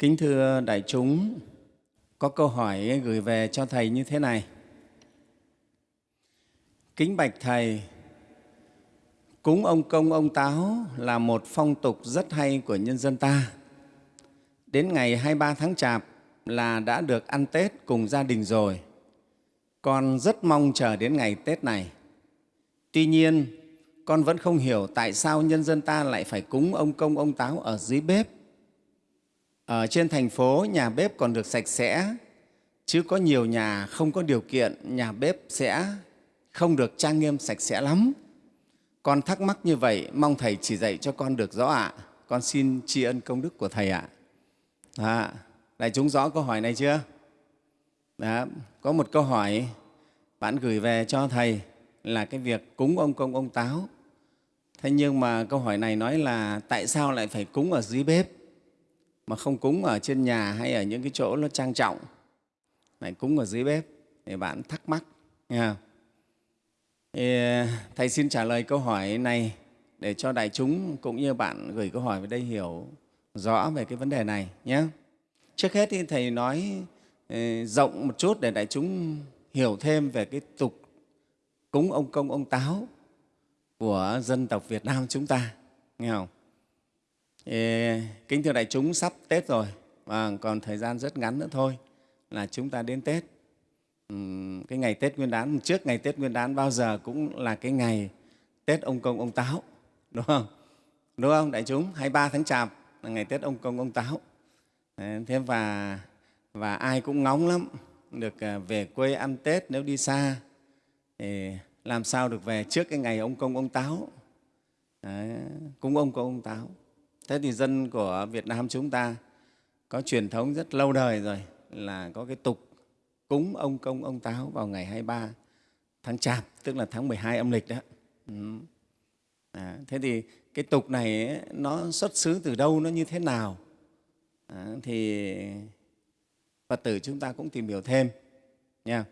Kính thưa đại chúng, có câu hỏi gửi về cho Thầy như thế này. Kính bạch Thầy, cúng ông công ông táo là một phong tục rất hay của nhân dân ta. Đến ngày 23 tháng Chạp là đã được ăn Tết cùng gia đình rồi. Con rất mong chờ đến ngày Tết này. Tuy nhiên, con vẫn không hiểu tại sao nhân dân ta lại phải cúng ông công ông táo ở dưới bếp ở trên thành phố nhà bếp còn được sạch sẽ, chứ có nhiều nhà không có điều kiện, nhà bếp sẽ không được trang nghiêm sạch sẽ lắm. Con thắc mắc như vậy, mong Thầy chỉ dạy cho con được rõ ạ. Con xin tri ân công đức của Thầy ạ. À, đại chúng rõ câu hỏi này chưa? Đó, có một câu hỏi bạn gửi về cho Thầy là cái việc cúng ông công ông táo. Thế nhưng mà câu hỏi này nói là tại sao lại phải cúng ở dưới bếp? Mà không cúng ở trên nhà hay ở những cái chỗ nó trang trọng. Lại cúng ở dưới bếp thì bạn thắc mắc, nghe Thì à, thầy xin trả lời câu hỏi này để cho đại chúng cũng như bạn gửi câu hỏi về đây hiểu rõ về cái vấn đề này nhé. Trước hết thì thầy nói à, rộng một chút để đại chúng hiểu thêm về cái tục cúng ông công, ông táo của dân tộc Việt Nam chúng ta, nghe không? Kính thưa đại chúng, sắp Tết rồi và còn thời gian rất ngắn nữa thôi là chúng ta đến Tết. cái ngày Tết Nguyên đán, trước ngày Tết Nguyên đán bao giờ cũng là cái ngày Tết ông công ông táo, đúng không? Đúng không đại chúng? 23 tháng Chạp là ngày Tết ông công ông táo. Thế và, và ai cũng ngóng lắm được à, về quê ăn Tết nếu đi xa thì làm sao được về trước cái ngày ông công ông táo. Đấy, cúng ông công ông táo. Thế thì dân của Việt Nam chúng ta có truyền thống rất lâu đời rồi là có cái tục cúng ông công ông táo vào ngày 23 tháng Chạp, tức là tháng 12 âm lịch đó. Ừ. À, thế thì cái tục này ấy, nó xuất xứ từ đâu, nó như thế nào? À, thì Phật tử chúng ta cũng tìm hiểu thêm. Nha.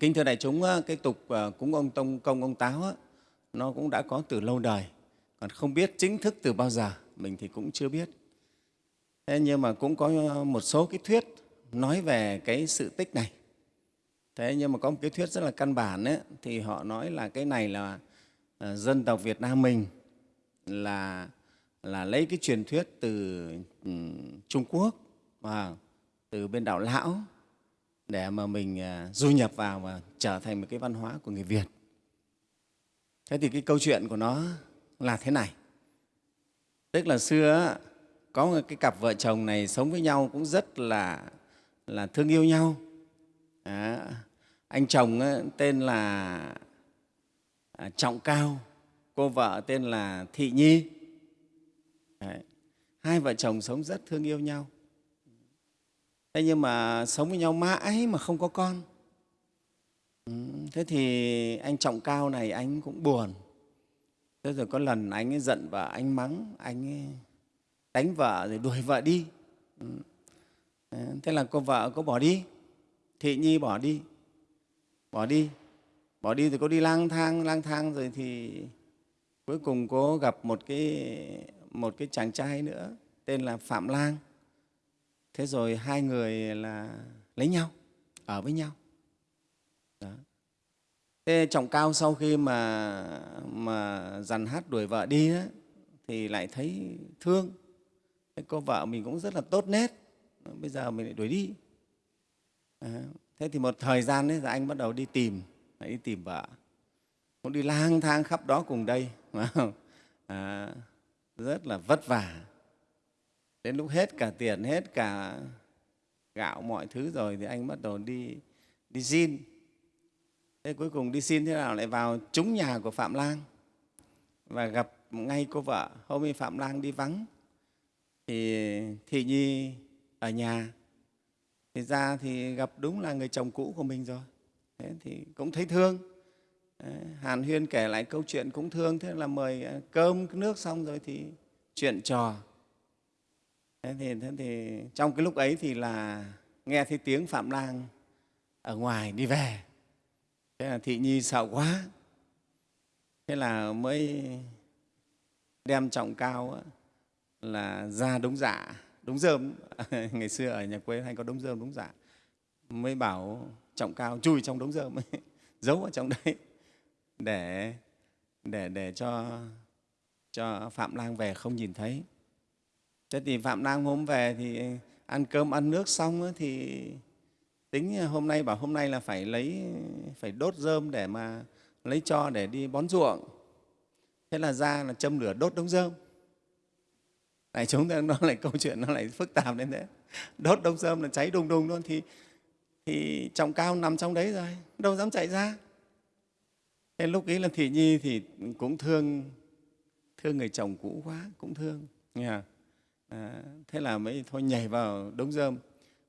Kính thưa đại chúng, cái tục à, cúng ông tông công ông táo ấy, nó cũng đã có từ lâu đời, còn không biết chính thức từ bao giờ mình thì cũng chưa biết. Thế nhưng mà cũng có một số cái thuyết nói về cái sự tích này. Thế nhưng mà có một cái thuyết rất là căn bản ấy, thì họ nói là cái này là à, dân tộc Việt Nam mình là là lấy cái truyền thuyết từ ừ, Trung Quốc và từ bên đảo Lão để mà mình à, du nhập vào và trở thành một cái văn hóa của người Việt. Thế thì cái câu chuyện của nó là thế này tức là xưa có một cái cặp vợ chồng này sống với nhau cũng rất là là thương yêu nhau. À, anh chồng tên là à, trọng cao cô vợ tên là thị nhi. Đấy. hai vợ chồng sống rất thương yêu nhau. Thế nhưng mà sống với nhau mãi mà không có con. Ừ, thế thì anh trọng cao này anh cũng buồn thế rồi có lần anh ấy giận vợ, anh mắng, anh ấy đánh vợ rồi đuổi vợ đi. Ừ. Thế là cô vợ có bỏ đi, thị nhi bỏ đi bỏ đi bỏ đi thì cô đi lang thang lang thang rồi thì cuối cùng cô gặp một cái một cái chàng trai nữa tên là phạm lang. Thế rồi hai người là lấy nhau, ở với nhau. Đó. Thế trọng cao sau khi mà, mà dằn hát đuổi vợ đi đó, thì lại thấy thương. Thế cô vợ mình cũng rất là tốt nét, bây giờ mình lại đuổi đi. À, thế thì một thời gian đấy, anh bắt đầu đi tìm, lại đi tìm vợ. Cũng đi lang thang khắp đó cùng đây. À, rất là vất vả. Đến lúc hết cả tiền, hết cả gạo mọi thứ rồi thì anh bắt đầu đi đi xin thế cuối cùng đi xin thế nào lại vào trúng nhà của phạm lang và gặp ngay cô vợ. Hôm ấy phạm lang đi vắng thì thị nhi ở nhà. Thì ra thì gặp đúng là người chồng cũ của mình rồi. Thế thì cũng thấy thương. Hàn huyên kể lại câu chuyện cũng thương thế là mời ờ, cơm nước xong rồi thì chuyện trò. Thế thì, thế thì trong cái lúc ấy thì là nghe thấy tiếng phạm lang ở ngoài đi về thế là thị nhi sợ quá. Thế là mới đem trọng cao là ra đúng dạ đống rơm ngày xưa ở nhà quê hay có đống rơm đống giả mới bảo trọng cao, chui trong đống rơm giấu ở trong đấy. Để để để cho cho phạm lang về không nhìn thấy. Thế thì phạm lang hôm về thì ăn cơm, ăn nước xong thì tính hôm nay bảo hôm nay là phải lấy phải đốt rơm để mà lấy cho để đi bón ruộng. Thế là ra là châm lửa đốt đống rơm. Tại chúng ta nó lại câu chuyện nó lại phức tạp đến thế. Đốt đống rơm là cháy đùng đùng luôn thì thì trọng cao nằm trong đấy rồi đâu dám chạy ra. Thế lúc ấy là thị nhi thì cũng thương thương người chồng cũ quá cũng thương. Nghe à, thế là mới thôi nhảy vào đống rơm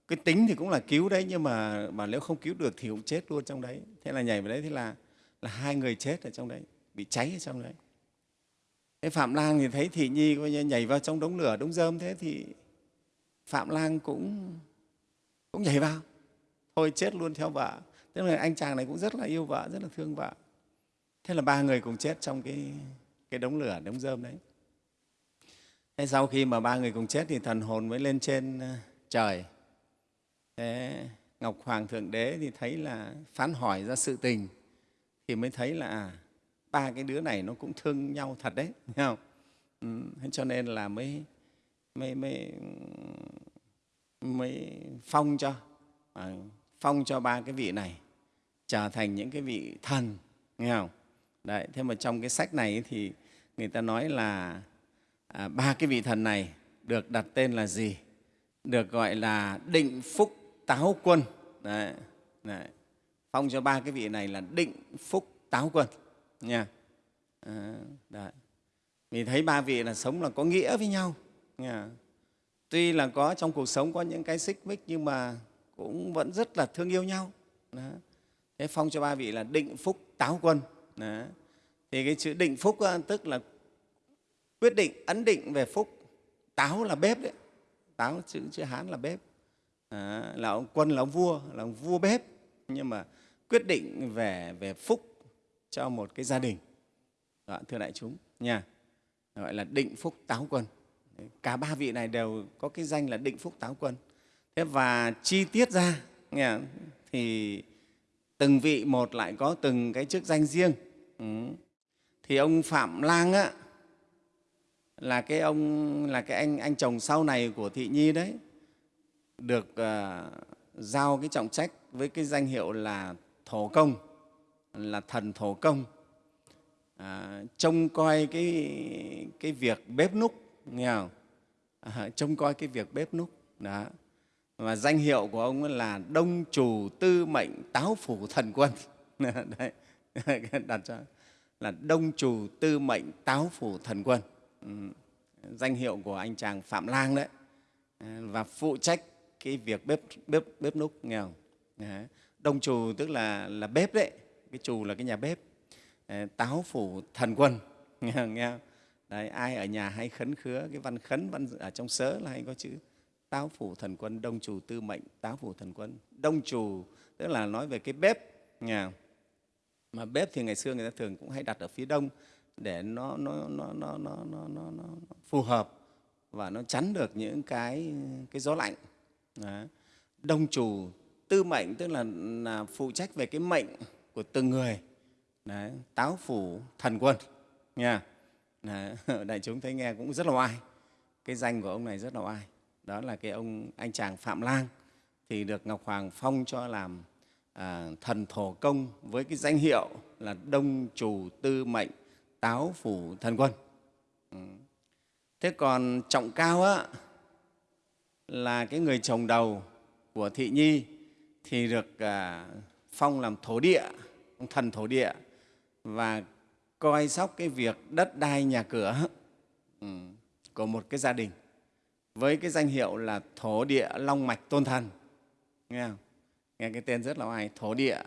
cái tính thì cũng là cứu đấy, nhưng mà mà nếu không cứu được thì cũng chết luôn trong đấy. Thế là nhảy vào đấy, thế là là hai người chết ở trong đấy, bị cháy ở trong đấy. Thế phạm lang thì thấy thị nhi coi như nhảy vào trong đống lửa, đống rơm thế thì phạm lang cũng cũng nhảy vào. Thôi chết luôn theo vợ. Thế là anh chàng này cũng rất là yêu vợ, rất là thương vợ. Thế là ba người cùng chết trong cái cái đống lửa, đống rơm đấy. Thế sau khi mà ba người cùng chết thì thần hồn mới lên trên ờ, trời thế ngọc hoàng thượng đế thì thấy là phán hỏi ra sự tình thì mới thấy là à, ba cái đứa này nó cũng thương nhau thật đấy thấy không? Ừ, cho nên là mới mới mới mới phong cho à, phong cho ba cái vị này trở thành những cái vị thần nghe không? Đấy thế mà trong cái sách này thì người ta nói là à, ba cái vị thần này được đặt tên là gì? Được gọi là định phúc táo quân đấy, đấy. phong cho ba cái vị này là định phúc táo quân nha à, đấy. mình thấy ba vị là sống là có nghĩa với nhau nha. tuy là có trong cuộc sống có những cái xích mích nhưng mà cũng vẫn rất là thương yêu nhau đấy. thế phong cho ba vị là định phúc táo quân đấy. thì cái chữ định phúc tức là quyết định ấn định về phúc táo là bếp đấy táo chữ chữ hán là bếp à, là ông quân là ông vua là ông vua bếp. Nhưng mà quyết định về về phúc cho một cái gia đình. Đó, thưa đại chúng nha gọi là định phúc táo quân. Cả ba vị này đều có cái danh là định phúc táo quân. Thế và chi tiết ra nha thì từng vị một lại có từng cái chức danh riêng. Ừ. thì ông phạm lang á, là cái ông là cái anh anh chồng sau này của thị nhi đấy được uh, giao cái trọng trách với cái danh hiệu là thổ công là thần thổ công. À, trông coi cái cái việc bếp núc nghe không? À, trông coi cái việc bếp núc đó. Và danh hiệu của ông là đông chủ tư mệnh táo phủ thần quân. Đấy đặt cho là đông chủ tư mệnh táo phủ thần quân. Ừ. danh hiệu của anh chàng phạm lang đấy. À, và phụ trách cái việc bếp bếp bếp núc nghe không đông chủ tức là là bếp đấy. Cái trù là cái nhà bếp. Táo phủ thần quân. Nghe không? Nghe không? Đấy, ai ở nhà hay khấn khứa cái văn khấn văn ở trong sớ là hay có chữ táo phủ thần quân đông chủ tư mệnh táo phủ thần quân. Đông chủ tức là nói về cái bếp nghe mà bếp thì ngày xưa người ta thường cũng hay đặt ở phía đông để nó nó nó nó nó nó, nó, nó phù hợp và nó chắn được những cái cái gió lạnh. Đó. đông chủ tư mệnh tức là, là phụ trách về cái mệnh của từng người. Đấy, táo phủ thần quân nha. Đấy, đại chúng thấy nghe cũng rất là oai. Cái danh của ông này rất là oai. Đó là cái ông anh chàng phạm lang. Thì được ngọc hoàng phong cho làm à, thần thổ công với cái danh hiệu là đông chủ tư mệnh táo phủ thần quân. Ừ. thế còn trọng cao á, là cái người chồng đầu của thị nhi thì được à, phong làm thổ địa thần thổ địa và coi sóc cái việc đất đai nhà cửa ừ, của một cái gia đình với cái danh hiệu là thổ địa long mạch tôn thần nghe không? nghe cái tên rất là oai thổ địa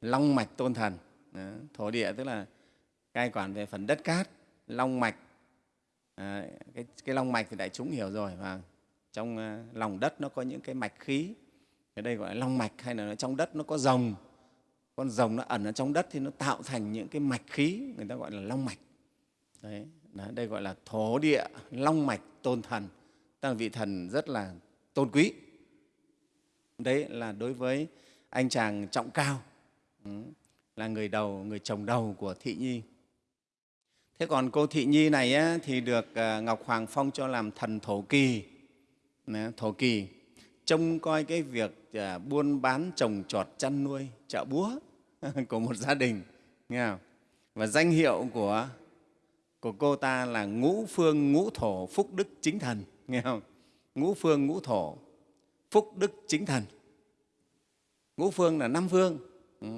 long mạch tôn thần Đó. thổ địa tức là cai quản về phần đất cát long mạch à, cái, cái long mạch thì đại chúng hiểu rồi và trong ờ, lòng đất nó có những cái mạch khí. Ở đây gọi là long mạch hay là trong đất nó có rồng. Con rồng nó ẩn ở trong đất thì nó tạo thành những cái mạch khí người ta gọi là long mạch. Đấy, đấy đây gọi là thổ địa long mạch tôn thần. Tức là vị thần rất là tôn quý. Đấy là đối với anh chàng trọng cao ừ, là người đầu người chồng đầu của thị nhi. Thế còn cô thị nhi này á, thì được ờ, ngọc hoàng phong cho làm thần thổ kỳ thổ kỳ trông coi cái việc à, buôn bán trồng trọt chăn nuôi chợ búa của một gia đình nghe không? và danh hiệu của của cô ta là ngũ phương ngũ thổ phúc đức chính thần nghe không ngũ phương ngũ thổ phúc đức chính thần ngũ phương là năm phương ừ.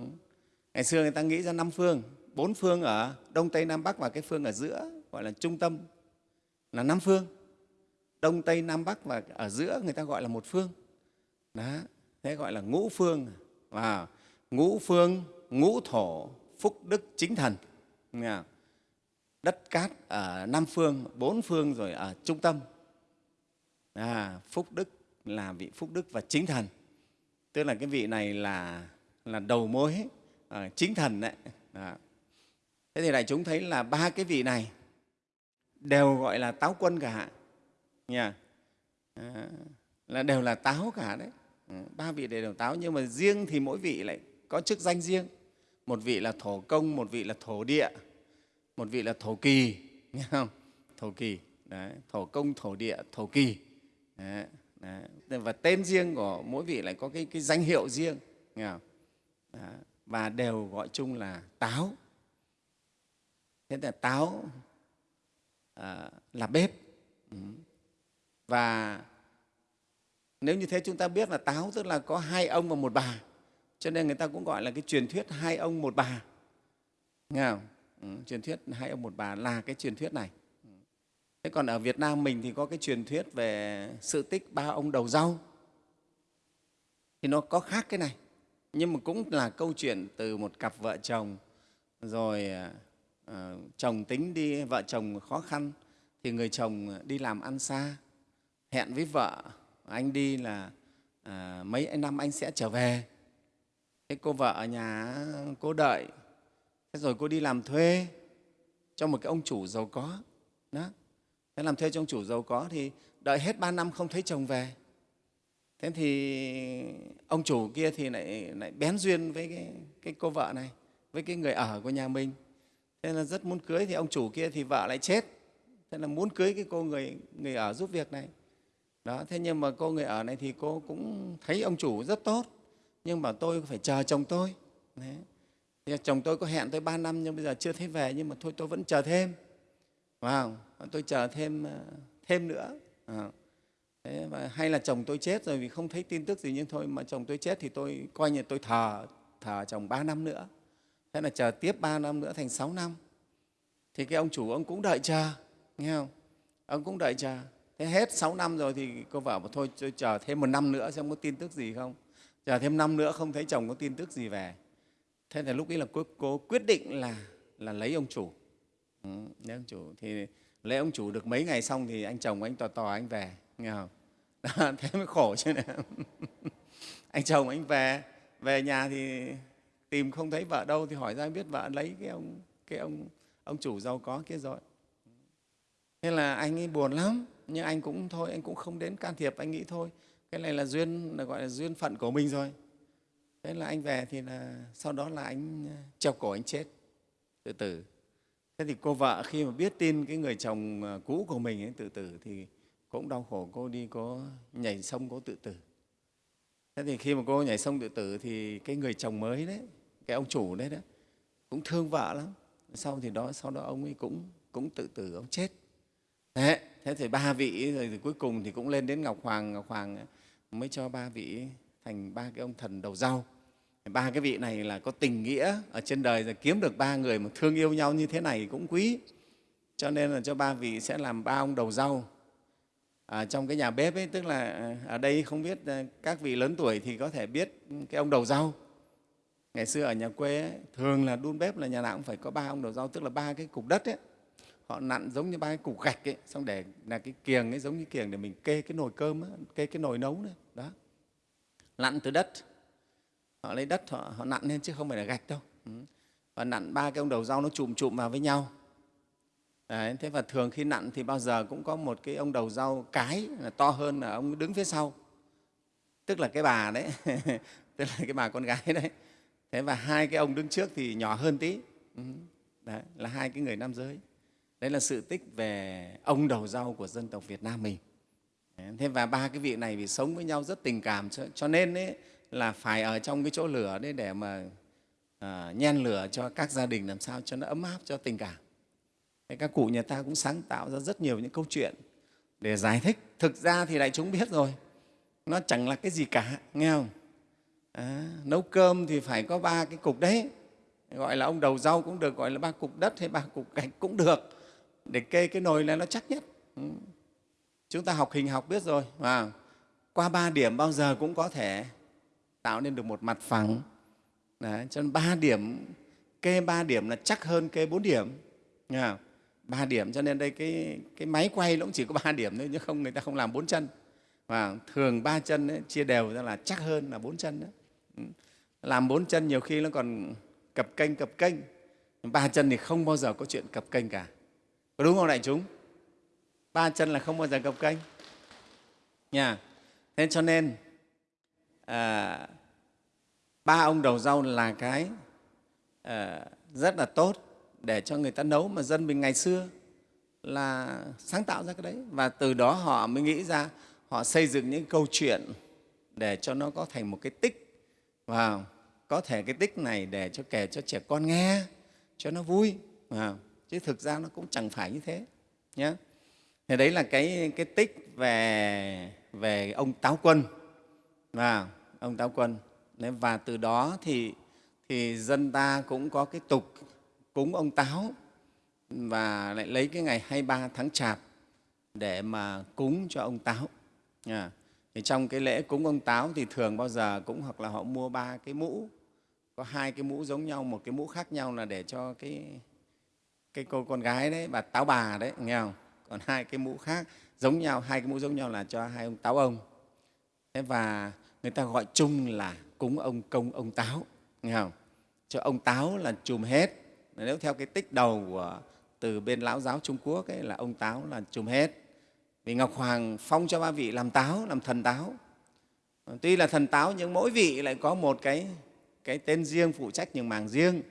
ngày xưa người ta nghĩ ra năm phương bốn phương ở đông tây nam bắc và cái phương ở giữa gọi là trung tâm là năm phương đông tây nam bắc và ở giữa người ta gọi là một phương đó thế gọi là ngũ phương và ngũ phương ngũ thổ phúc đức chính thần đất cát ở Nam Phương, bốn phương rồi ở trung tâm. À, phúc đức là vị phúc đức và chính thần. Tức là cái vị này là, là đầu mối à, chính thần đấy. À. Thế thì đại chúng thấy là ba cái vị này đều gọi là táo quân cả. Nha. À, là đều là táo cả đấy. Ừ, ba vị đều đều táo nhưng mà riêng thì mỗi vị lại có chức danh riêng. Một vị là thổ công, một vị là thổ địa, một vị là thổ kỳ nghe không thổ kỳ đấy, thổ công thổ địa thổ kỳ đấy, đấy. và tên riêng của mỗi vị lại có cái, cái danh hiệu riêng nghe không? Đấy. và đều gọi chung là táo thế là táo à, là bếp ừ và nếu như thế chúng ta biết là táo tức là có hai ông và một bà cho nên người ta cũng gọi là cái truyền thuyết hai ông một bà. Nghe không? Ừ, truyền thuyết hai ông một bà là cái truyền thuyết này. Thế còn ở việt nam mình thì có cái truyền thuyết về sự tích ba ông đầu rau. Thì nó có khác cái này. Nhưng mà cũng là câu chuyện từ một cặp vợ chồng rồi uh, chồng tính đi vợ chồng khó khăn thì người chồng đi làm ăn xa hẹn với vợ anh đi là à, mấy năm anh sẽ trở về. Thế cô vợ ở nhà cô đợi. Thế rồi cô đi làm thuê cho một cái ông chủ giàu có đó. Thế làm thuê cho ông chủ giàu có thì đợi hết ba năm không thấy chồng về. Thế thì ông chủ kia thì lại, lại bén duyên với cái, cái cô vợ này với cái người ở của nhà mình. Thế là rất muốn cưới thì ông chủ kia thì vợ lại chết. Thế là muốn cưới cái cô người người ở giúp việc này đó thế nhưng mà cô người ở này thì cô cũng thấy ông chủ rất tốt nhưng mà tôi phải chờ chồng tôi Đấy. Thì chồng tôi có hẹn tôi ba năm nhưng bây giờ chưa thấy về nhưng mà thôi tôi vẫn chờ thêm. Wow, tôi chờ thêm ờ, thêm nữa. À. Thế và hay là chồng tôi chết rồi vì không thấy tin tức gì nhưng thôi mà chồng tôi chết thì tôi coi như tôi thờ thờ chồng ba năm nữa. Thế là chờ tiếp ba năm nữa thành sáu năm. Thì cái ông chủ ông cũng đợi chờ, nghe không? Ông cũng đợi chờ. Thế hết 6 năm rồi thì cô vợ bảo thôi tôi chờ thêm một năm nữa xem có tin tức gì không. Chờ thêm năm nữa không thấy chồng có tin tức gì về. Thế thì lúc ấy là cô, cô quyết định là là lấy ông chủ. Ừ, lấy ông chủ. Thì lấy ông chủ được mấy ngày xong thì anh chồng anh tò tò anh về nghe không? Đó, thế mới khổ chứ này anh chồng anh về về nhà thì tìm không thấy vợ đâu thì hỏi ra biết vợ lấy cái ông cái ông ông chủ giàu có kia rồi. Thế là anh ấy buồn lắm nhưng anh cũng thôi, anh cũng không đến can thiệp, anh nghĩ thôi. Cái này là duyên, là gọi là duyên phận của mình rồi. Thế là anh về thì là sau đó là anh à, treo cổ anh chết. Tự tử thế thì cô vợ khi mà biết tin cái người chồng à, cũ của mình ấy tự tử thì cũng đau khổ, cô đi có nhảy sông, cô tự tử. Thế thì khi mà cô nhảy sông tự tử thì cái người chồng mới đấy, cái ông chủ đấy đó, cũng thương vợ lắm. Sau thì đó, sau đó ông ấy cũng cũng tự tử, ông chết thế thế thì ba vị rồi thì cuối cùng thì cũng lên đến ngọc hoàng. Ngọc hoàng mới cho ba vị thành ba cái ông thần đầu rau. Ba cái vị này là có tình nghĩa ở trên đời rồi kiếm được ba người mà thương yêu nhau như thế này cũng quý. Cho nên là cho ba vị sẽ làm ba ông đầu rau. À, trong cái nhà bếp ấy tức là à, ở đây không biết à, các vị lớn tuổi thì có thể biết cái ông đầu rau. Ngày xưa ở nhà quê ấy, thường là đun bếp là nhà nào cũng phải có ba ông đầu rau tức là ba cái cục đất ấy họ nặn giống như ba cái cục gạch ấy xong để là cái kiềng ấy giống như kiềng để mình kê cái nồi cơm ấy, kê cái nồi nấu đấy đó. Nặn từ đất. Họ lấy đất họ, họ nặn lên chứ không phải là gạch đâu. Ừ. Và nặn ba cái ông đầu rau nó chụm chụm vào với nhau. Đấy, thế và thường khi nặn thì bao giờ cũng có một cái ông đầu rau cái là to hơn là ông đứng phía sau. Tức là cái bà đấy tức là cái bà con gái đấy. Thế và hai cái ông đứng trước thì nhỏ hơn tí. Ừ. Đấy là hai cái người nam giới đấy là sự tích về ông đầu rau của dân tộc việt nam mình. Thế và ba cái vị này vì sống với nhau rất tình cảm cho, cho nên ấy, là phải ở trong cái chỗ lửa đấy để mà à, nhen lửa cho các gia đình làm sao cho nó ấm áp cho tình cảm. Thế các cụ nhà ta cũng sáng tạo ra rất nhiều những câu chuyện để giải thích. Thực ra thì đại chúng biết rồi nó chẳng là cái gì cả nghe không? À, nấu cơm thì phải có ba cái cục đấy gọi là ông đầu rau cũng được gọi là ba cục đất hay ba cục gạch cũng được để kê cái nồi này nó chắc nhất. Ừ. Chúng ta học hình học biết rồi à, qua ba điểm bao giờ cũng có thể tạo nên được một mặt phẳng. Đấy, cho nên ba điểm kê ba điểm là chắc hơn kê bốn điểm. Nha ba điểm cho nên đây cái, cái máy quay nó cũng chỉ có ba điểm thôi chứ không người ta không làm bốn chân. Và thường ba chân ấy, chia đều ra là chắc hơn là bốn chân đó. Ừ. Làm bốn chân nhiều khi nó còn cập kênh cập kênh. Ba chân thì không bao giờ có chuyện cập kênh cả có đúng không đại chúng? Ba chân là không bao giờ cập kênh nha. Thế cho nên à, ba ông đầu rau là cái à, rất là tốt để cho người ta nấu mà dân mình ngày xưa là sáng tạo ra cái đấy. Và từ đó họ mới nghĩ ra họ xây dựng những câu chuyện để cho nó có thành một cái tích. Và có thể cái tích này để cho kể cho trẻ con nghe cho nó vui. À, chứ thực ra nó cũng chẳng phải như thế nhé thì đấy là cái cái tích về về ông táo quân và ông táo quân. Và từ đó thì thì dân ta cũng có cái tục cúng ông táo và lại lấy cái ngày 23 tháng chạp để mà cúng cho ông táo À, thì trong cái lễ cúng ông táo thì thường bao giờ cũng hoặc là họ mua ba cái mũ có hai cái mũ giống nhau một cái mũ khác nhau là để cho cái cái cô con gái đấy bà táo bà đấy nghe không? Còn hai cái mũ khác giống nhau hai cái mũ giống nhau là cho hai ông táo ông. Thế và người ta gọi chung là cúng ông công ông táo nghe không? Cho ông táo là chùm hết. Nếu theo cái tích đầu của từ bên lão giáo trung quốc ấy, là ông táo là chùm hết. Vì ngọc hoàng phong cho ba vị làm táo làm thần táo. Tuy là thần táo nhưng mỗi vị lại có một cái cái tên riêng phụ trách những mảng riêng.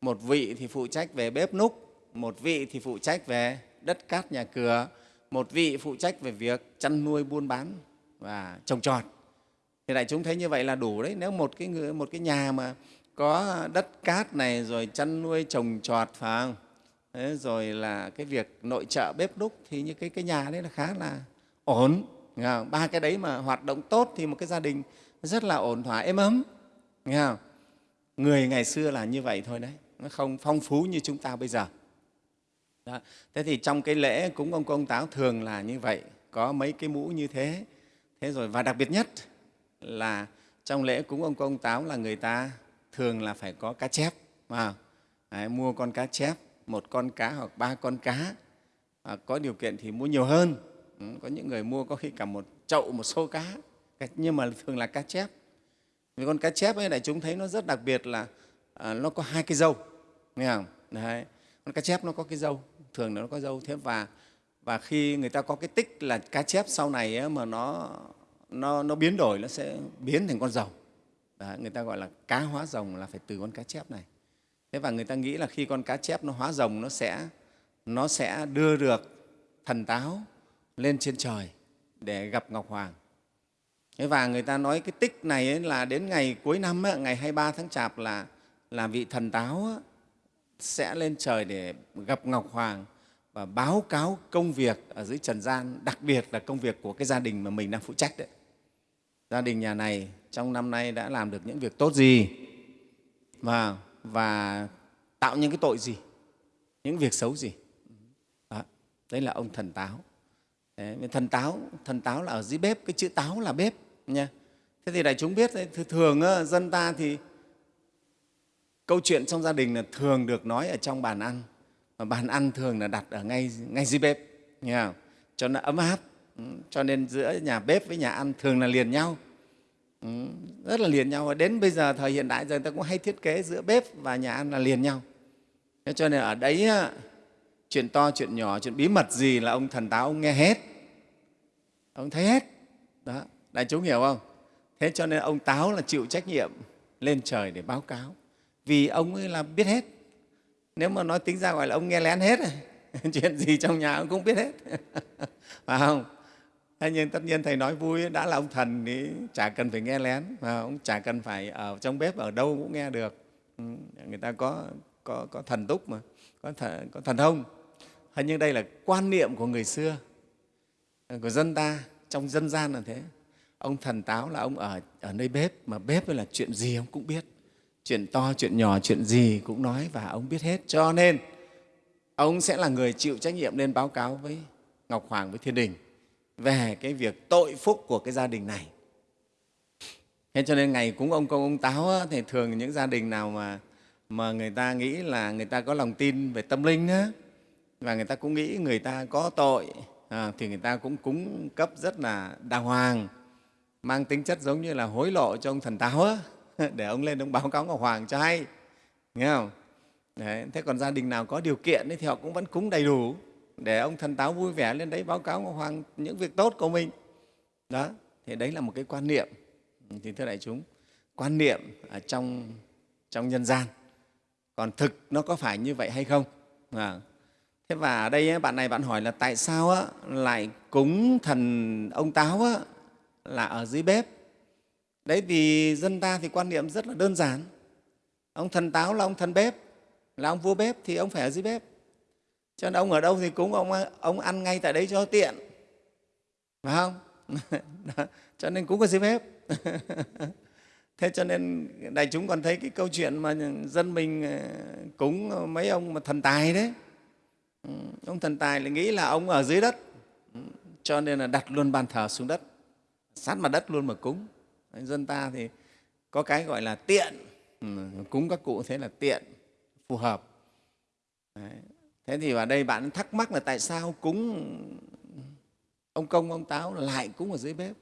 Một vị thì phụ trách về bếp núc một vị thì phụ trách về đất cát nhà cửa một vị phụ trách về việc chăn nuôi buôn bán và trồng trọt. Thì đại chúng thấy như vậy là đủ đấy. Nếu một cái người, một cái nhà mà có đất cát này rồi chăn nuôi trồng trọt phải không? Thế rồi là cái việc nội trợ bếp đúc thì như cái, cái nhà đấy là khá là ổn. Ba cái đấy mà hoạt động tốt thì một cái gia đình rất là ổn thỏa êm ấm. Nghe không? người ngày xưa là như vậy thôi đấy. Nó không phong phú như chúng ta bây giờ đó. thế thì trong cái lễ cúng ông công táo thường là như vậy có mấy cái mũ như thế. Thế rồi và đặc biệt nhất là trong lễ cúng ông công táo là người ta thường là phải có cá chép à, đấy, mua con cá chép một con cá hoặc ba con cá. À, có điều kiện thì mua nhiều hơn. Ừ, có những người mua có khi cả một chậu một xô cá. Nhưng mà thường là cá chép. Vì con cá chép ấy đại chúng thấy nó rất đặc biệt là à, nó có hai cái dâu nghe không? Đấy. con cá chép nó có cái dâu thường nó có dâu thế và và khi người ta có cái tích là cá chép sau này ấy, mà nó nó nó biến đổi nó sẽ biến thành con rồng. Đấy, người ta gọi là cá hóa rồng là phải từ con cá chép này. Thế và người ta nghĩ là khi con cá chép nó hóa rồng nó sẽ nó sẽ đưa được thần táo lên trên trời để gặp ngọc hoàng. Thế và người ta nói cái tích này ấy là đến ngày cuối năm ấy, ngày 23 tháng chạp là là vị thần táo ấy, sẽ lên trời để gặp ngọc hoàng và báo cáo công việc ở dưới trần gian đặc biệt là công việc của cái gia đình mà mình đang phụ trách đấy. Gia đình nhà này trong năm nay đã làm được những việc tốt gì và và tạo những cái tội gì những việc xấu gì. Đó, đấy là ông thần táo. Đấy, thần táo thần táo là ở dưới bếp cái chữ táo là bếp nha. Thế thì đại chúng biết đấy, thường dân ta thì câu chuyện trong gia đình là thường được nói ở trong bàn ăn. Và bàn ăn thường là đặt ở ngay ngay dưới bếp nha cho nó ấm áp ừ, cho nên giữa nhà bếp với nhà ăn thường là liền nhau. Ừ, rất là liền nhau. Và đến bây giờ thời hiện đại giờ người ta cũng hay thiết kế giữa bếp và nhà ăn là liền nhau. Thế cho nên ở đấy chuyện to chuyện nhỏ chuyện bí mật gì là ông thần táo ông nghe hết. Ông thấy hết. Đó đại chúng hiểu không? Thế cho nên ông táo là chịu trách nhiệm lên trời để báo cáo vì ông ấy là biết hết. Nếu mà nói tính ra gọi là ông nghe lén hết à, chuyện gì trong nhà ông cũng biết hết. Phải không? Thế nhưng tất nhiên thầy nói vui đã là ông thần thì chả cần phải nghe lén mà ông chả cần phải ở trong bếp ở đâu cũng nghe được. Ừ, người ta có có, có thần túc mà có, thần, có thần thông. Thế nhưng đây là quan niệm của người xưa của dân ta trong dân gian là thế. Ông thần táo là ông ở ở nơi bếp mà bếp là chuyện gì ông cũng biết chuyện to chuyện nhỏ chuyện gì cũng nói và ông biết hết. Cho nên ông sẽ là người chịu trách nhiệm lên báo cáo với ngọc hoàng với thiên đình về cái việc tội phúc của cái gia đình này. Thế cho nên ngày cúng ông công ông táo thì thường những gia đình nào mà mà người ta nghĩ là người ta có lòng tin về tâm linh á, và người ta cũng nghĩ người ta có tội à, thì người ta cũng cúng cấp rất là đàng hoàng mang tính chất giống như là hối lộ cho ông thần táo á, để ông lên ông báo cáo ngọc hoàng cho hay. Nghe không? Đấy, thế còn gia đình nào có điều kiện ấy, thì họ cũng vẫn cúng đầy đủ. Để ông thần táo vui vẻ lên đấy báo cáo ngọc hoàng những việc tốt của mình. Đó thì đấy là một cái quan niệm. Ừ, thì thưa đại chúng quan niệm ở trong trong nhân gian còn thực nó có phải như vậy hay không? À. thế và ở đây bạn này bạn hỏi là tại sao á, lại cúng thần ông táo á, là ở dưới bếp? Đấy, vì dân ta thì quan niệm rất là đơn giản. Ông thần táo là ông thần bếp, là ông vua bếp thì ông phải ở dưới bếp. Cho nên ông ở đâu thì cúng ông ông ăn ngay tại đấy cho tiện. Phải không? Cho nên cúng ở dưới bếp. Thế cho nên đại chúng còn thấy cái câu chuyện mà dân mình ờ, cúng mấy ông mà thần tài đấy. Ừ, ông thần tài lại nghĩ là ông ở dưới đất. Ừ, cho nên là đặt luôn bàn thờ xuống đất. Sát mặt đất luôn mà cúng dân ta thì có cái gọi là tiện. Ừ, cúng các cụ thế là tiện phù hợp. Đấy. thế thì ở đây bạn thắc mắc là tại sao cúng ông công ông táo lại cúng ở dưới bếp?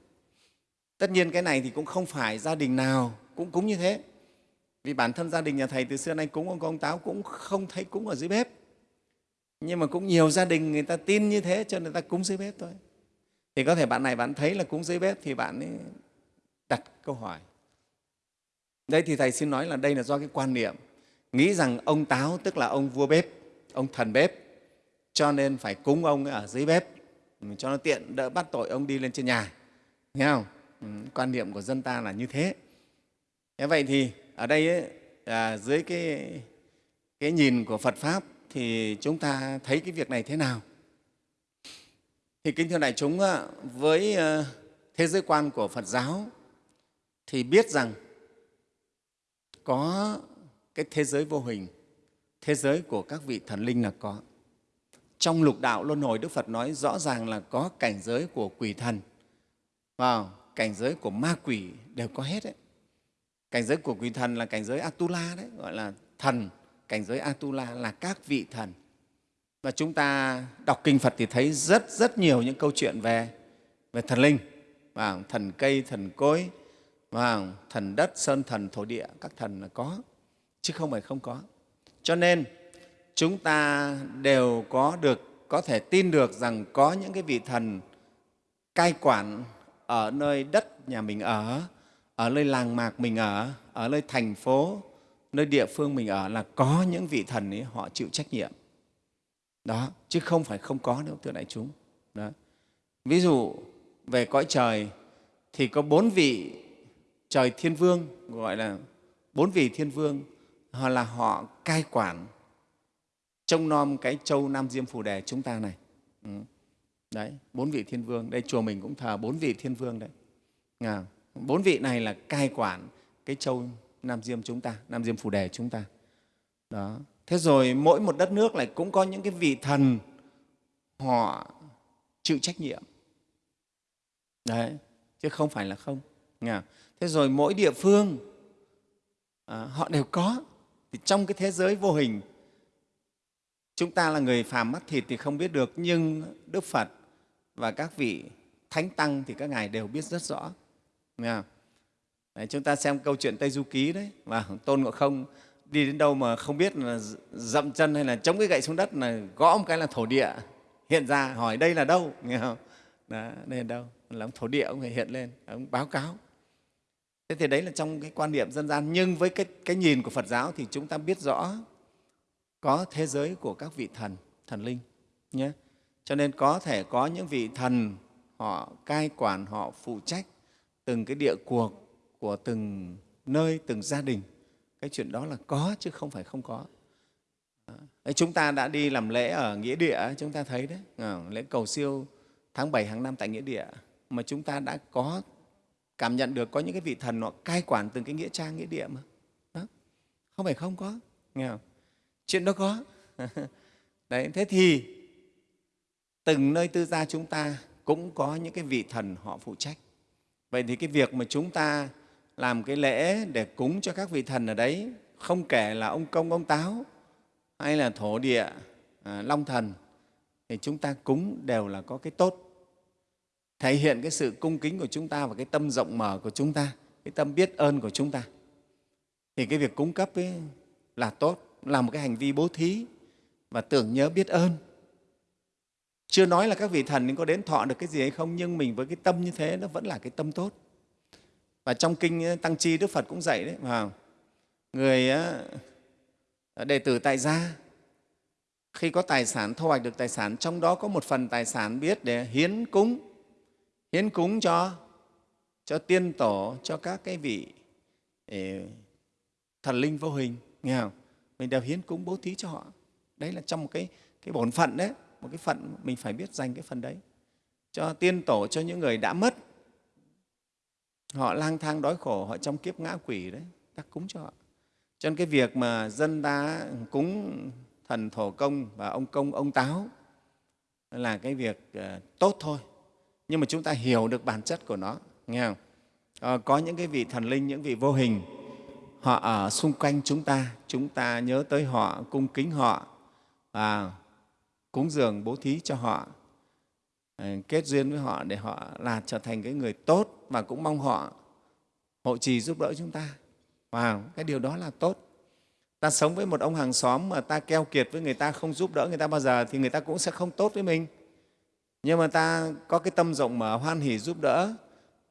Tất nhiên cái này thì cũng không phải gia đình nào cũng cúng như thế. Vì bản thân gia đình nhà thầy từ xưa nay cúng ông công ông táo cũng không thấy cúng ở dưới bếp. Nhưng mà cũng nhiều gia đình người ta tin như thế cho nên người ta cúng dưới bếp thôi. Thì có thể bạn này bạn thấy là cúng dưới bếp thì bạn ấy đặt câu hỏi. Đây thì thầy xin nói là đây là do cái quan niệm nghĩ rằng ông táo tức là ông vua bếp ông thần bếp cho nên phải cúng ông ở dưới bếp ừ, cho nó tiện đỡ bắt tội ông đi lên trên nhà. Nghe không? Ừ, quan niệm của dân ta là như thế. Thế vậy thì ở đây ấy, à, dưới cái, cái nhìn của phật pháp thì chúng ta thấy cái việc này thế nào? Thì kính thưa đại chúng với ờ, thế giới quan của phật giáo thì biết rằng có cái thế giới vô hình, thế giới của các vị thần linh là có. Trong lục đạo luân hồi, đức phật nói rõ ràng là có cảnh giới của quỷ thần. Vào cảnh giới của ma quỷ đều có hết đấy. Cảnh giới của quỷ thần là cảnh giới atula đấy, gọi là thần. Cảnh giới atula là các vị thần. Và chúng ta đọc kinh phật thì thấy rất rất nhiều những câu chuyện về về thần linh. Và thần cây, thần cối và thần đất, sơn thần, thổ địa, các thần là có, chứ không phải không có. Cho nên, chúng ta đều có được, có thể tin được rằng có những cái vị thần cai quản ở nơi đất nhà mình ở ở nơi làng mạc mình ở ở nơi thành phố, nơi địa phương mình ở là có những vị thần ấy, họ chịu trách nhiệm. Đó, chứ không phải không có đâu, thưa đại chúng. Đó. ví dụ, về cõi trời thì có bốn vị trời thiên vương gọi là bốn vị thiên vương họ là họ cai quản trông nom cái châu nam diêm phù đề chúng ta này. Ừ. đấy bốn vị thiên vương. Đây chùa mình cũng thờ bốn vị thiên vương đấy. À, bốn vị này là cai quản cái châu nam diêm chúng ta nam diêm phù đề chúng ta. Đó. Thế rồi mỗi một đất nước lại cũng có những cái vị thần họ chịu trách nhiệm. Đấy chứ không phải là không. Nghe thế rồi mỗi địa phương à, họ đều có. Thì trong cái thế giới vô hình chúng ta là người phàm mắt thịt thì không biết được nhưng đức phật và các vị thánh tăng thì các ngài đều biết rất rõ. Nghe? Đấy, chúng ta xem câu chuyện tây du ký đấy. Và tôn ngộ không đi đến đâu mà không biết là dậm chân hay là chống cái gậy xuống đất là gõ một cái là thổ địa hiện ra hỏi đây là đâu? Nghe không? Đó, đây là đâu? Là thổ địa ông phải hiện lên ông báo cáo thế thì đấy là trong cái quan niệm dân gian. Nhưng với cái, cái nhìn của phật giáo thì chúng ta biết rõ có thế giới của các vị thần thần linh nhé. Cho nên có thể có những vị thần họ cai quản họ phụ trách từng cái địa cuộc của từng nơi từng gia đình. Cái chuyện đó là có chứ không phải không có. Đấy, chúng ta đã đi làm lễ ở nghĩa địa chúng ta thấy đấy. Ờ, lễ cầu siêu tháng 7 hàng năm tại nghĩa địa. Mà chúng ta đã có cảm nhận được có những cái vị thần họ cai quản từng cái nghĩa trang nghĩa địa mà đó. không phải không có nghe không? chuyện đó có đấy thế thì từng nơi tư gia chúng ta cũng có những cái vị thần họ phụ trách vậy thì cái việc mà chúng ta làm cái lễ để cúng cho các vị thần ở đấy không kể là ông công ông táo hay là thổ địa à, long thần thì chúng ta cúng đều là có cái tốt thể hiện cái sự cung kính của chúng ta và cái tâm rộng mở của chúng ta, cái tâm biết ơn của chúng ta. Thì cái việc cúng cấp ấy là tốt, là một cái hành vi bố thí và tưởng nhớ biết ơn. Chưa nói là các vị thần có đến thọ được cái gì hay không, nhưng mình với cái tâm như thế nó vẫn là cái tâm tốt. Và trong kinh ờ, tăng chi đức phật cũng dạy đấy, mà người ờ, ờ, đệ tử tại gia, khi có tài sản, thu hoạch được tài sản, trong đó có một phần tài sản biết để hiến cúng hiến cúng cho cho tiên tổ, cho các cái vị ờ, thần linh vô hình, nghe không? Mình đều hiến cúng bố thí cho họ. Đấy là trong một cái cái bổn phận đấy, một cái phận mình phải biết dành cái phần đấy. Cho tiên tổ, cho những người đã mất. Họ lang thang đói khổ, họ trong kiếp ngã quỷ đấy, ta cúng cho họ. Cho nên cái việc mà dân ta cúng thần thổ công và ông công, ông táo là cái việc ờ, tốt thôi nhưng mà chúng ta hiểu được bản chất của nó nghe không? À, có những cái vị thần linh những vị vô hình họ ở xung quanh chúng ta chúng ta nhớ tới họ cung kính họ và cúng dường bố thí cho họ à, kết duyên với họ để họ là trở thành cái người tốt và cũng mong họ hộ trì giúp đỡ chúng ta. Wow, cái điều đó là tốt. Ta sống với một ông hàng xóm mà ta keo kiệt với người ta không giúp đỡ người ta bao giờ thì người ta cũng sẽ không tốt với mình nhưng mà ta có cái tâm rộng mở hoan hỷ giúp đỡ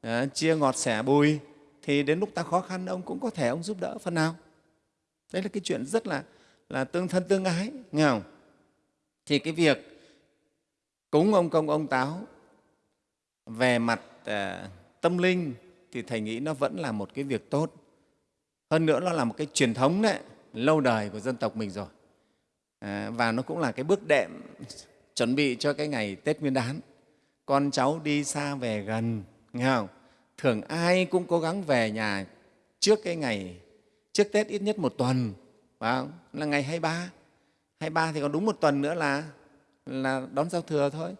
à, chia ngọt sẻ bùi thì đến lúc ta khó khăn ông cũng có thể ông giúp đỡ phần nào. Đấy là cái chuyện rất là là tương thân tương ái nghe không? Thì cái việc cúng ông công ông táo về mặt à, tâm linh thì thầy nghĩ nó vẫn là một cái việc tốt. Hơn nữa nó là một cái truyền thống đấy lâu đời của dân tộc mình rồi. À, và nó cũng là cái bước đệm chuẩn bị cho cái ngày tết nguyên đán. Con cháu đi xa về gần, nghe không? Thường ai cũng cố gắng về nhà trước cái ngày, trước tết ít nhất một tuần, phải không? là ngày 23 23 thì còn đúng một tuần nữa là là đón giao thừa thôi.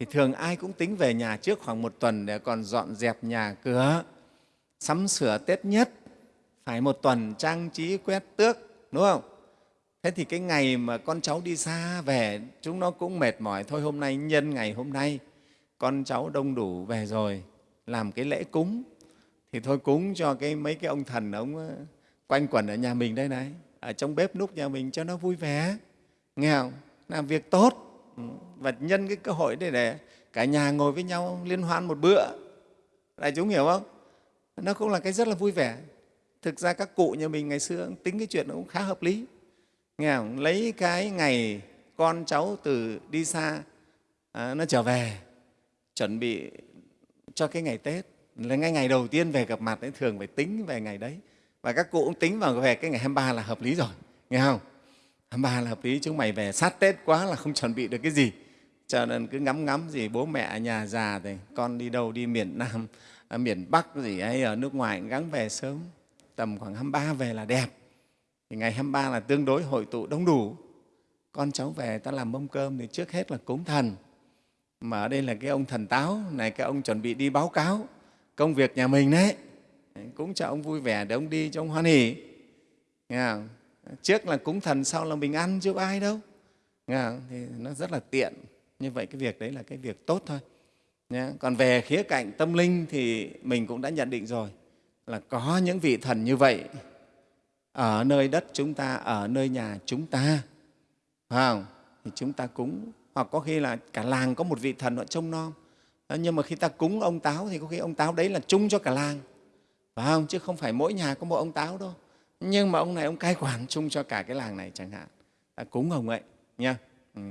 Thì thường ai cũng tính về nhà trước khoảng một tuần để còn dọn dẹp nhà cửa, sắm sửa tết nhất. Phải một tuần trang trí quét tước, đúng không? Thế thì cái ngày mà con cháu đi xa về, chúng nó cũng mệt mỏi, thôi hôm nay nhân ngày hôm nay, con cháu đông đủ về rồi, làm cái lễ cúng. Thì thôi cúng cho cái mấy cái ông thần ông ờ, quanh quẩn ở nhà mình đây này, ở trong bếp núc nhà mình cho nó vui vẻ. Nghe không? Làm việc tốt. Ừ, và nhân cái cơ hội để để cả nhà ngồi với nhau liên hoan một bữa. Đại chúng hiểu không? Nó cũng là cái rất là vui vẻ. Thực ra các cụ nhà mình ngày xưa tính cái chuyện nó cũng khá hợp lý nghe không? lấy cái ngày con cháu từ đi xa à, nó trở về chuẩn bị cho cái ngày tết. Là ngay ngày đầu tiên về gặp mặt ấy thường phải tính về ngày đấy. Và các cụ cũng tính vào về cái ngày 23 là hợp lý rồi nghe không? 23 là hợp lý chúng mày về sát tết quá là không chuẩn bị được cái gì. Cho nên cứ ngắm ngắm gì bố mẹ nhà già thì con đi đâu đi miền Nam à, miền Bắc gì hay ở nước ngoài gắng về sớm. Tầm khoảng 23 về là đẹp thì ngày 23 là tương đối hội tụ đông đủ. Con cháu về ta làm mâm cơm thì trước hết là cúng thần. Mà ở đây là cái ông thần táo, này cái ông chuẩn bị đi báo cáo công việc nhà mình đấy. Cúng cho ông vui vẻ để ông đi cho ông hoan hỉ Nghe không? trước là cúng thần, sau là mình ăn chứ có ai đâu. Nghe không? thì nó rất là tiện. Như vậy cái việc đấy là cái việc tốt thôi. Nhé. còn về khía cạnh tâm linh thì mình cũng đã nhận định rồi là có những vị thần như vậy ở nơi đất chúng ta ở nơi nhà chúng ta. Phải không? Thì chúng ta cúng. Hoặc có khi là cả làng có một vị thần họ trông nom. Nhưng mà khi ta cúng ông táo thì có khi ông táo đấy là chung cho cả làng. Phải không? Chứ không phải mỗi nhà có một ông táo đâu. Nhưng mà ông này ông cai quản chung cho cả cái làng này chẳng hạn. Ta cúng ông ấy nha ừ.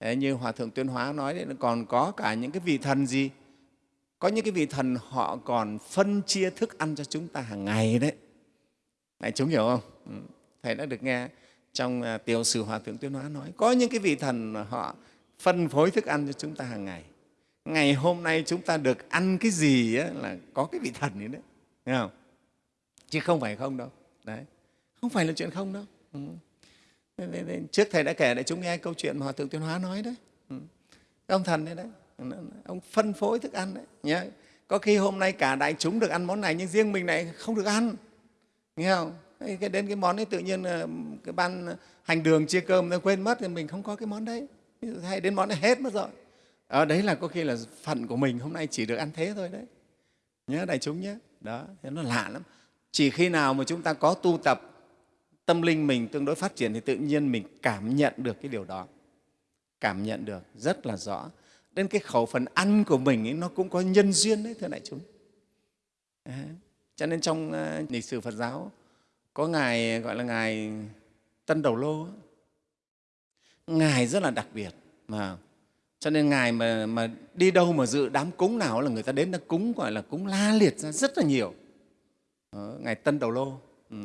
Đấy, như hòa thượng tuyên hóa nói đấy còn có cả những cái vị thần gì? Có những cái vị thần họ còn phân chia thức ăn cho chúng ta hàng ngày đấy đại chúng hiểu không? Ừ. Thầy đã được nghe trong à, tiểu sử hòa thượng tuyên hóa nói có những cái vị thần họ phân phối thức ăn cho chúng ta hàng ngày. Ngày hôm nay chúng ta được ăn cái gì ấy, là có cái vị thần ấy đấy. Nghe không? chứ không phải không đâu. Đấy. Không phải là chuyện không đâu. Ừ. trước thầy đã kể để chúng nghe câu chuyện mà hòa thượng tuyên hóa nói đấy. Ừ. ông thần đấy đấy ông phân phối thức ăn đấy. Nhé có khi hôm nay cả đại chúng được ăn món này nhưng riêng mình này không được ăn nghe không? Cái đến cái món ấy tự nhiên ờ, cái ban hành đường chia cơm nó quên mất thì mình không có cái món đấy. Hay đến món đấy hết mất rồi. Ở đấy là có khi là phận của mình hôm nay chỉ được ăn thế thôi đấy. Nhớ đại chúng nhé đó thế nó lạ lắm. Chỉ khi nào mà chúng ta có tu tập tâm linh mình tương đối phát triển thì tự nhiên mình cảm nhận được cái điều đó. Cảm nhận được rất là rõ. Đến cái khẩu phần ăn của mình ấy, nó cũng có nhân duyên đấy thưa đại chúng. À, cho nên trong ờ, lịch sử phật giáo có ngài gọi là ngài tân đầu lô ngài rất là đặc biệt mà cho nên ngài mà, mà đi đâu mà dự đám cúng nào là người ta đến đã cúng gọi là cúng la liệt ra rất là nhiều Đó, ngài tân đầu lô ừ.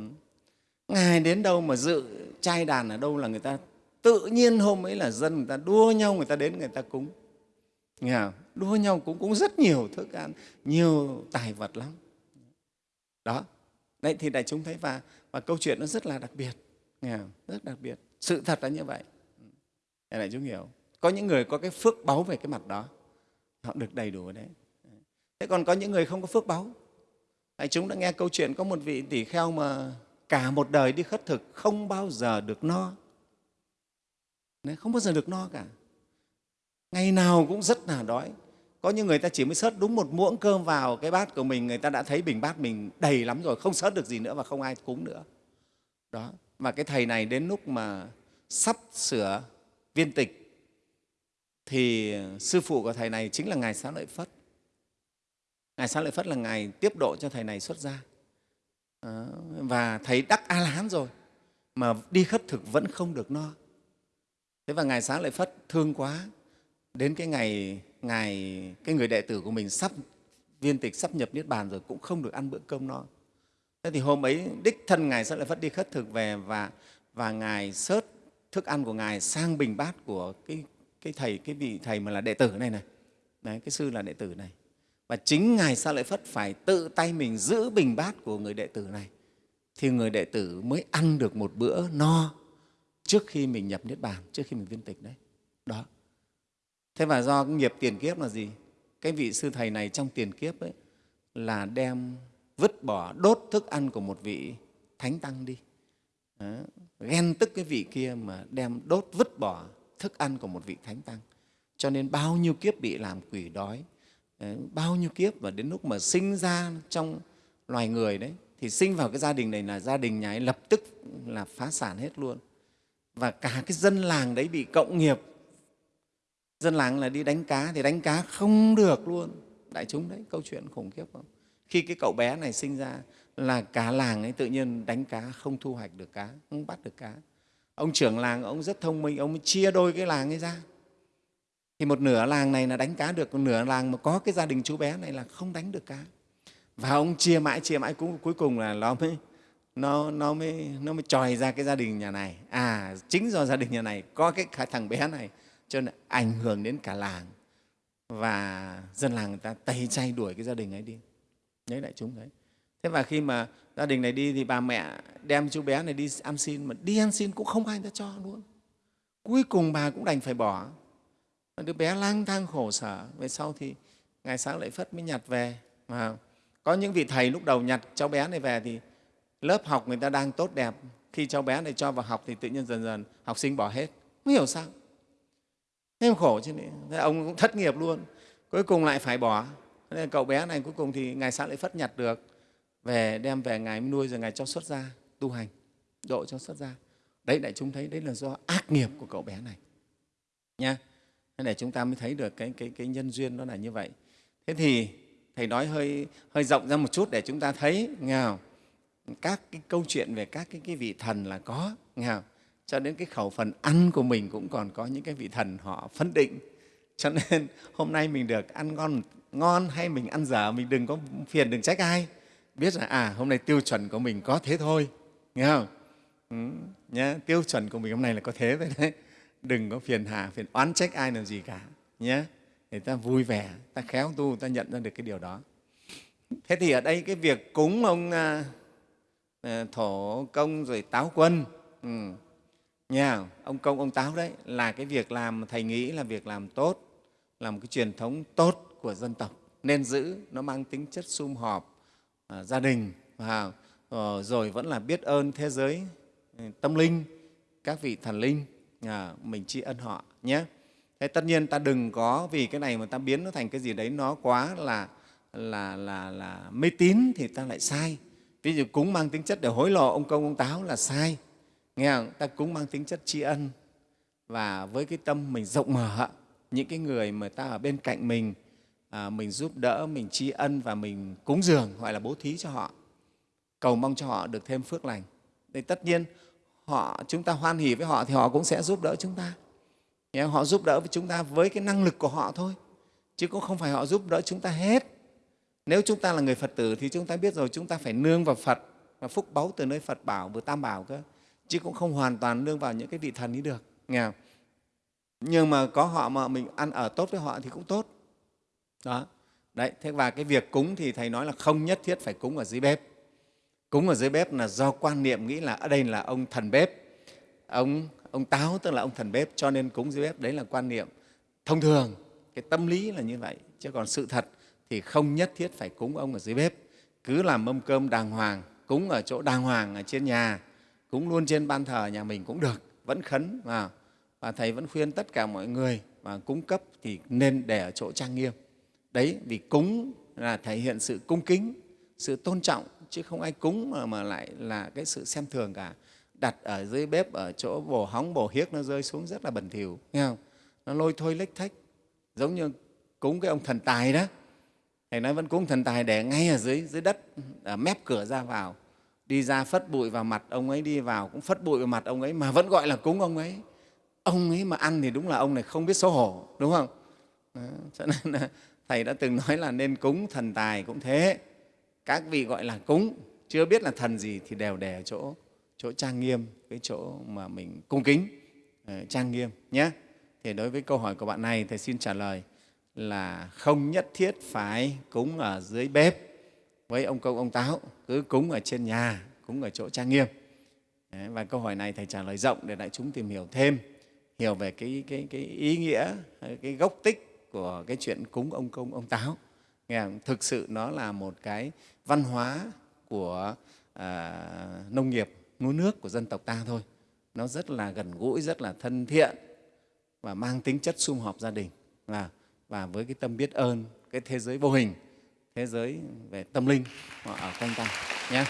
ngài đến đâu mà dự trai đàn ở đâu là người ta tự nhiên hôm ấy là dân người ta đua nhau người ta đến người ta cúng nghe không? đua nhau cũng cũng rất nhiều thức ăn nhiều tài vật lắm đó. Đấy thì đại chúng thấy và và câu chuyện nó rất là đặc biệt. Nghe không? rất đặc biệt. Sự thật là như vậy. Ừ. Để đại chúng hiểu. Có những người có cái phước báu về cái mặt đó. Họ được đầy đủ đấy. Thế còn có những người không có phước báu? Đại chúng đã nghe câu chuyện có một vị tỷ kheo mà cả một đời đi khất thực không bao giờ được no. Đấy, không bao giờ được no cả. Ngày nào cũng rất là đói có những người ta chỉ mới sớt đúng một muỗng cơm vào cái bát của mình, người ta đã thấy bình bát mình đầy lắm rồi, không sớt được gì nữa và không ai cúng nữa. Đó, và cái thầy này đến lúc mà sắp sửa viên tịch thì sư phụ của thầy này chính là ngài xá lợi phất. Ngài xá lợi phất là ngài tiếp độ cho thầy này xuất gia. Và thầy đắc a la hán rồi, mà đi khất thực vẫn không được no. Thế và ngài xá lợi phất thương quá, đến cái ngày ngày, cái người đệ tử của mình sắp, viên tịch sắp nhập niết bàn rồi cũng không được ăn bữa cơm no. Thế thì hôm ấy, đích thân ngài sẽ lại phát đi khất thực về và và ngài sớt thức ăn của ngài sang bình bát của cái cái thầy, cái vị thầy mà là đệ tử này này. Đấy, cái sư là đệ tử này. Và chính ngài sa lợi phất phải tự tay mình giữ bình bát của người đệ tử này? Thì người đệ tử mới ăn được một bữa no trước khi mình nhập niết bàn, trước khi mình viên tịch đấy. Đó thế và do cái nghiệp tiền kiếp là gì? Cái vị sư thầy này trong tiền kiếp ấy là đem vứt bỏ, đốt thức ăn của một vị thánh tăng đi. Đó. ghen tức cái vị kia mà đem đốt, vứt bỏ thức ăn của một vị thánh tăng. Cho nên bao nhiêu kiếp bị làm quỷ đói bao nhiêu kiếp và đến lúc mà sinh ra trong loài người đấy, thì sinh vào cái gia đình này là gia đình nhà ấy lập tức là phá sản hết luôn. Và cả cái dân làng đấy bị cộng nghiệp dân làng là đi đánh cá thì đánh cá không được luôn. Đại chúng đấy câu chuyện khủng khiếp không khi cái cậu bé này sinh ra là cả làng ấy tự nhiên đánh cá không thu hoạch được cá không bắt được cá. Ông trưởng làng ông rất thông minh ông chia đôi cái làng ấy ra. Thì một nửa làng này là đánh cá được một nửa làng mà có cái gia đình chú bé này là không đánh được cá. Và ông chia mãi chia mãi cũng cuối cùng là nó mới nó, nó mới nó mới tròi ra cái gia đình nhà này. À chính do gia đình nhà này có cái thằng bé này cho nên ảnh hưởng đến cả làng. Và dân làng người ta tẩy chay đuổi cái gia đình ấy đi. Nhớ đại chúng đấy. Thế và khi mà gia đình này đi thì bà mẹ đem chú bé này đi ăn xin, mà đi ăn xin cũng không ai ta cho luôn. Cuối cùng bà cũng đành phải bỏ. Đứa bé lang thang khổ sở, về sau thì ngày sáng lại phất mới nhặt về. Mà có những vị thầy lúc đầu nhặt cháu bé này về thì lớp học người ta đang tốt đẹp. Khi cháu bé này cho vào học thì tự nhiên dần dần học sinh bỏ hết. Không hiểu sao thế khổ chứ thế ông cũng thất nghiệp luôn. Cuối cùng lại phải bỏ. Nên cậu bé này cuối cùng thì ngài sáng lại phất nhặt được. Về đem về ngài nuôi rồi ngài cho xuất gia tu hành. Độ cho xuất gia. Đấy đại chúng thấy đấy là do ác nghiệp của cậu bé này. Nha. Thế để chúng ta mới thấy được cái, cái, cái nhân duyên nó là như vậy. Thế thì thầy nói hơi hơi rộng ra một chút để chúng ta thấy. Nghe không? các cái câu chuyện về các cái, cái vị thần là có. Nghe không? Cho đến cái khẩu phần ăn của mình cũng còn có những cái vị thần họ phân định. Cho nên hôm nay mình được ăn ngon ngon hay mình ăn dở mình đừng có phiền đừng trách ai. Biết là à hôm nay tiêu chuẩn của mình có thế thôi. Nghe không? Ừ, nhé tiêu chuẩn của mình hôm nay là có thế vậy đấy. Đừng có phiền hà phiền oán trách ai làm gì cả nhé để ta vui vẻ ta khéo tu ta nhận ra được cái điều đó. Thế thì ở đây cái việc cúng ông à, à thổ công rồi táo quân ừ, Nhà ông công ông táo đấy là cái việc làm thầy nghĩ là việc làm tốt là một cái truyền thống tốt của dân tộc. Nên giữ nó mang tính chất sum họp à, gia đình và ờ, rồi vẫn là biết ơn thế giới ừ, tâm linh các vị thần linh à, mình tri ân họ nhé. Thế tất nhiên ta đừng có vì cái này mà ta biến nó thành cái gì đấy nó quá là là là là mê tín thì ta lại sai. Ví dụ cúng mang tính chất để hối lộ ông công ông táo là sai nghe không? ta cúng mang tính chất tri ân. Và với cái tâm mình rộng mở những cái người mà ta ở bên cạnh mình à, mình giúp đỡ mình tri ân và mình cúng dường gọi là bố thí cho họ cầu mong cho họ được thêm phước lành. Thì tất nhiên họ chúng ta hoan hỉ với họ thì họ cũng sẽ giúp đỡ chúng ta. Họ giúp đỡ với chúng ta với cái năng lực của họ thôi chứ cũng không phải họ giúp đỡ chúng ta hết. Nếu chúng ta là người phật tử thì chúng ta biết rồi chúng ta phải nương vào phật và phúc báu từ nơi phật bảo vừa tam bảo cơ chứ cũng không hoàn toàn nương vào những cái vị thần ấy được, nghe không? nhưng mà có họ mà mình ăn ở tốt với họ thì cũng tốt. Đó. Đấy, thế và cái việc cúng thì thầy nói là không nhất thiết phải cúng ở dưới bếp. Cúng ở dưới bếp là do quan niệm nghĩ là ở đây là ông thần bếp. Ông ông táo, tức là ông thần bếp, cho nên cúng dưới bếp, đấy là quan niệm thông thường. Cái tâm lý là như vậy, chứ còn sự thật thì không nhất thiết phải cúng ông ở dưới bếp. Cứ làm mâm cơm đàng hoàng, cúng ở chỗ đàng hoàng ở trên nhà cúng luôn trên ban thờ nhà mình cũng được vẫn khấn mà. Và thầy vẫn khuyên tất cả mọi người mà cúng cấp thì nên để ở chỗ trang nghiêm. Đấy vì cúng là thể hiện sự cung kính sự tôn trọng chứ không ai cúng mà, mà lại là cái sự xem thường cả. Đặt ở dưới bếp ở chỗ bổ hóng bổ hiếc nó rơi xuống rất là bẩn thỉu nghe không? Nó lôi thôi lếch thách giống như cúng cái ông thần tài đó. Thầy nói vẫn cúng thần tài để ngay ở dưới dưới đất ở mép cửa ra vào đi ra phất bụi vào mặt ông ấy đi vào cũng phất bụi vào mặt ông ấy mà vẫn gọi là cúng ông ấy. Ông ấy mà ăn thì đúng là ông này không biết xấu hổ đúng không? Đó, cho nên là thầy đã từng nói là nên cúng thần tài cũng thế. Các vị gọi là cúng chưa biết là thần gì thì đều để ở chỗ chỗ trang nghiêm cái chỗ mà mình cung kính ờ, trang nghiêm nhé. Thì đối với câu hỏi của bạn này thầy xin trả lời là không nhất thiết phải cúng ở dưới bếp với ông công ông táo cứ cúng ở trên nhà cúng ở chỗ trang nghiêm. Đấy, và câu hỏi này thầy trả lời rộng để đại chúng tìm hiểu thêm hiểu về cái, cái, cái ý nghĩa ờ, cái gốc tích của cái chuyện cúng ông công ông táo. Nghe không? thực sự nó là một cái văn hóa của à, nông nghiệp núi nước của dân tộc ta thôi. Nó rất là gần gũi rất là thân thiện và mang tính chất sum họp gia đình. Và, và với cái tâm biết ơn cái thế giới vô hình thế giới về tâm linh ở quanh ta nhé